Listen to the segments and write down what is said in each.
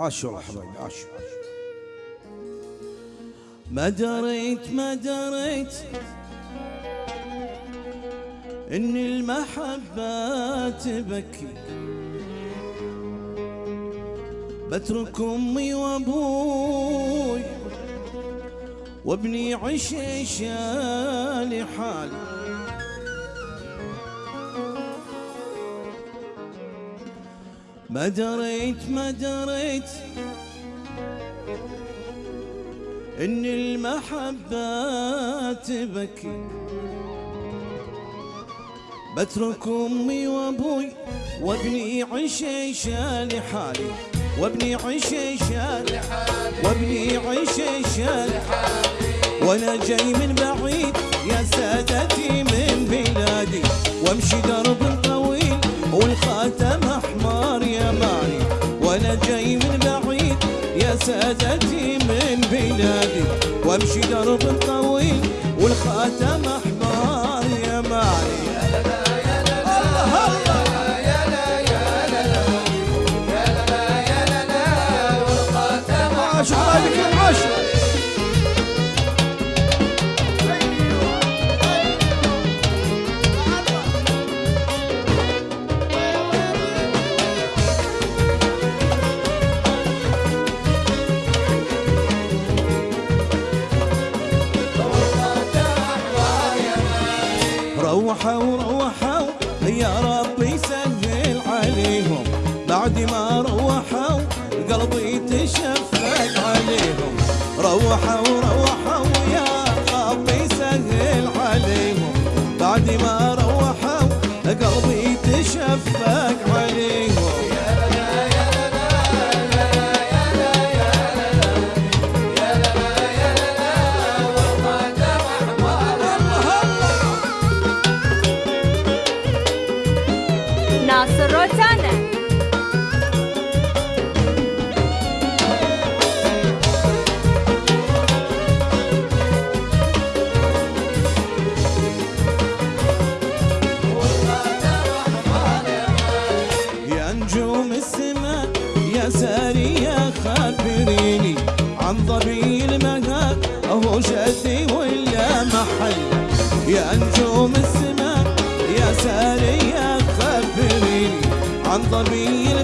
عاش والله حبايبي عاش ما دريت ما دريت إن المحبة تبكي بترك أمي وأبوي وابني عشيشة لحالي ما دريت ما دريت إن المحبة تبكي بترك أمي وأبوي وابني عشيشة لحالي وابني عشيشة وابني عشيشة وأنا جاي من بعيد يا سادتي سادتي من بلادي وامشي درب طويل والخاتم روحوا روحوا يا ربي سهل عليهم. بعد ما روحوا قلبي تشفق عليهم. روحوا روحوا يا ربي سهل عليهم. بعد ما ناصر روتانا يا نجوم السماء يا سارية خبريني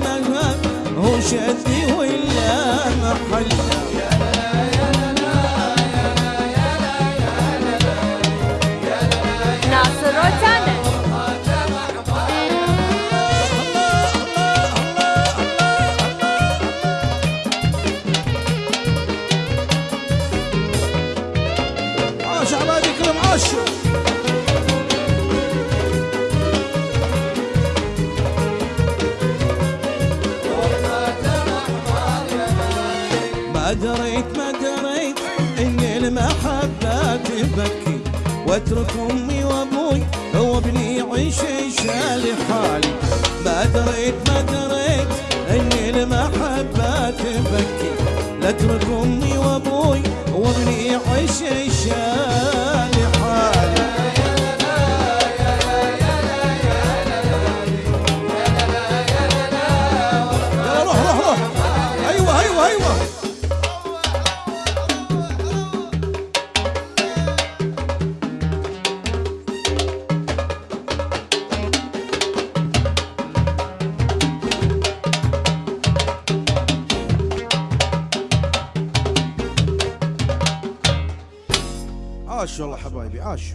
عن المهاب هو شدي ولا محل عاش. دريت ما دريت ان المحبة تبكي واترك أمي وأبوي وابني عشيشة لحالي ما دريت ما دريت ان المحبة تبكي لاترك أمي وابوي عاش والله حبايبي عاش.